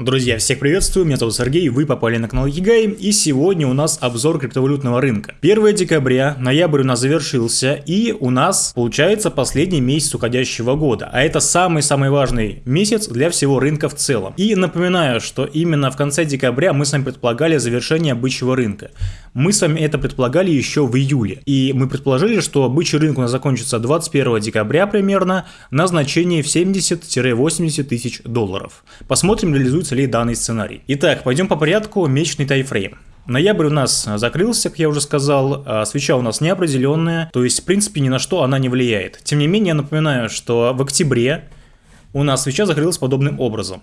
Друзья, всех приветствую, меня зовут Сергей, вы попали на канал Егай, и сегодня у нас обзор криптовалютного рынка. 1 декабря, ноябрь у нас завершился, и у нас получается последний месяц уходящего года, а это самый-самый важный месяц для всего рынка в целом. И напоминаю, что именно в конце декабря мы с вами предполагали завершение бычьего рынка. Мы с вами это предполагали еще в июле, и мы предположили, что бычий рынок у нас закончится 21 декабря примерно на значении в 70-80 тысяч долларов. Посмотрим, реализуется реализуется ли данный сценарий. Итак, пойдем по порядку, месячный тайфрейм. Ноябрь у нас закрылся, как я уже сказал, а свеча у нас неопределенная, то есть в принципе ни на что она не влияет. Тем не менее, я напоминаю, что в октябре у нас свеча закрылась подобным образом.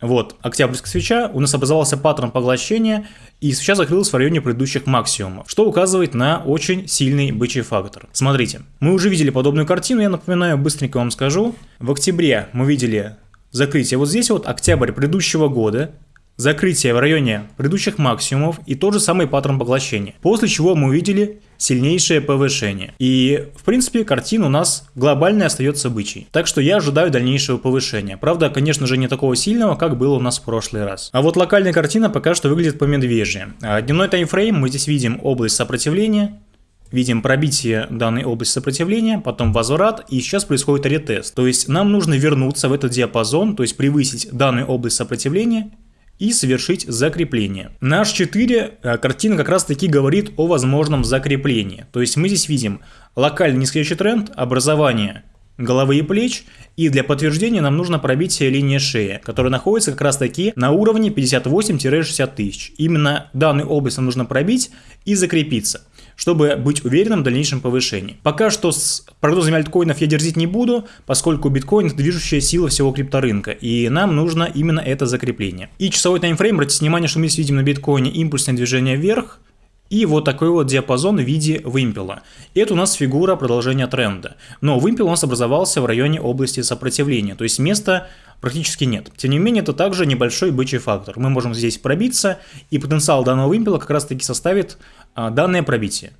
Вот, октябрьская свеча, у нас образовался паттерн поглощения, и свеча закрылась в районе предыдущих максимумов, что указывает на очень сильный бычий фактор. Смотрите, мы уже видели подобную картину, я напоминаю, быстренько вам скажу. В октябре мы видели закрытие. Вот здесь вот октябрь предыдущего года, закрытие в районе предыдущих максимумов и тот же самый паттерн поглощения. После чего мы увидели сильнейшее повышение. И, в принципе, картина у нас глобальная остается бычьей. Так что я ожидаю дальнейшего повышения. Правда, конечно же, не такого сильного, как было у нас в прошлый раз. А вот локальная картина пока что выглядит по медвежье. А дневной таймфрейм мы здесь видим область сопротивления, видим пробитие данной области сопротивления, потом возврат, и сейчас происходит ретест. То есть нам нужно вернуться в этот диапазон, то есть превысить данную область сопротивления и совершить закрепление. На H4 э, картина как раз таки говорит о возможном закреплении. То есть мы здесь видим локальный нисходящий тренд, образование головы и плеч, и для подтверждения нам нужно пробитие линии шеи, которая находится как раз таки на уровне 58-60 тысяч. Именно данную область нам нужно пробить и закрепиться чтобы быть уверенным в дальнейшем повышении. Пока что с прогнозами альткоинов я дерзить не буду, поскольку биткоин движущая сила всего крипторынка, и нам нужно именно это закрепление. И часовой таймфрейм, обратите внимание, что мы видим на биткоине импульсное движение вверх, и вот такой вот диапазон в виде вымпела. Это у нас фигура продолжения тренда. Но вымпел у нас образовался в районе области сопротивления, то есть места практически нет. Тем не менее, это также небольшой бычий фактор. Мы можем здесь пробиться, и потенциал данного вымпела как раз таки составит а, данное пробитие.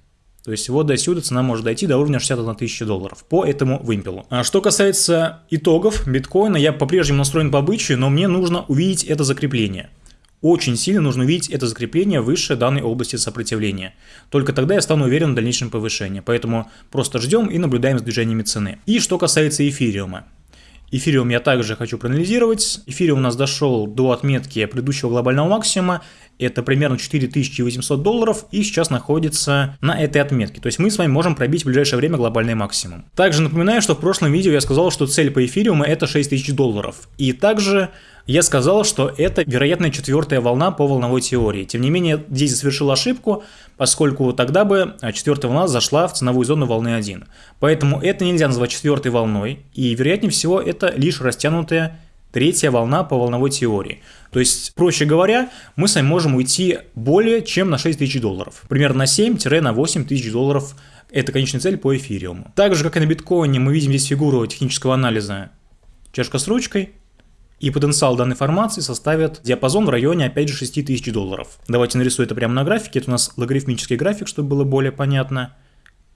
То есть вот до сюда цена может дойти до уровня 61 тысячи долларов по этому вымпелу. А что касается итогов биткоина, я по-прежнему настроен по бычью, но мне нужно увидеть это закрепление. Очень сильно нужно увидеть это закрепление выше данной области сопротивления. Только тогда я стану уверен в дальнейшем повышении. Поэтому просто ждем и наблюдаем за движениями цены. И что касается эфириума. Эфириум я также хочу проанализировать. Эфириум у нас дошел до отметки предыдущего глобального максимума. Это примерно 4800 долларов и сейчас находится на этой отметке. То есть мы с вами можем пробить в ближайшее время глобальный максимум. Также напоминаю, что в прошлом видео я сказал, что цель по эфириуму это 6000 долларов. И также я сказал, что это вероятная четвертая волна по волновой теории. Тем не менее, здесь совершил ошибку, поскольку тогда бы четвертая волна зашла в ценовую зону волны 1. Поэтому это нельзя назвать четвертой волной, и вероятнее всего это лишь растянутая третья волна по волновой теории. То есть, проще говоря, мы с вами можем уйти более чем на 6 тысяч долларов. Примерно на 7-8 тысяч долларов это конечная цель по эфириуму. Так же, как и на биткоине, мы видим здесь фигуру технического анализа чашка с ручкой, и потенциал данной формации составит диапазон в районе, опять же, 6000 долларов. Давайте нарисую это прямо на графике. Это у нас логарифмический график, чтобы было более понятно.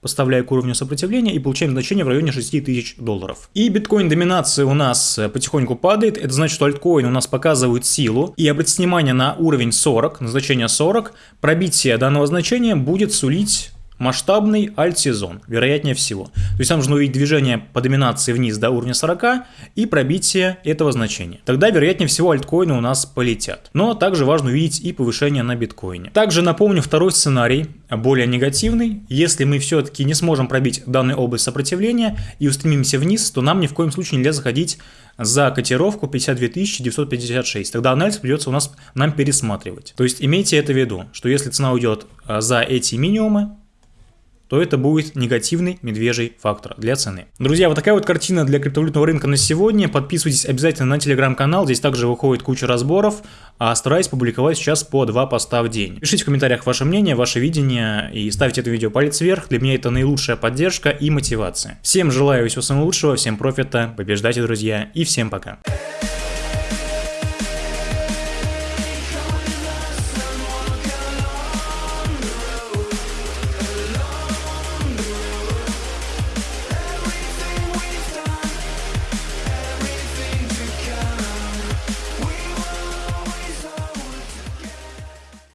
Поставляю к уровню сопротивления и получаем значение в районе 6000 долларов. И биткоин доминация у нас потихоньку падает. Это значит, что альткоин у нас показывает силу. И обратите внимание на уровень 40, на значение 40. Пробитие данного значения будет сулить масштабный альт-сезон, вероятнее всего. То есть нам нужно увидеть движение по доминации вниз до уровня 40 и пробитие этого значения. Тогда, вероятнее всего, альткоины у нас полетят. Но также важно увидеть и повышение на биткоине. Также напомню второй сценарий, более негативный. Если мы все-таки не сможем пробить данную область сопротивления и устремимся вниз, то нам ни в коем случае нельзя заходить за котировку 52 956. Тогда анализ придется у нас нам пересматривать. То есть имейте это в виду, что если цена уйдет а, за эти минимумы, то это будет негативный медвежий фактор для цены. Друзья, вот такая вот картина для криптовалютного рынка на сегодня. Подписывайтесь обязательно на телеграм-канал, здесь также выходит куча разборов, а стараюсь публиковать сейчас по два поста в день. Пишите в комментариях ваше мнение, ваше видение и ставьте это видео палец вверх, для меня это наилучшая поддержка и мотивация. Всем желаю всего самого лучшего, всем профита, побеждайте, друзья, и всем пока.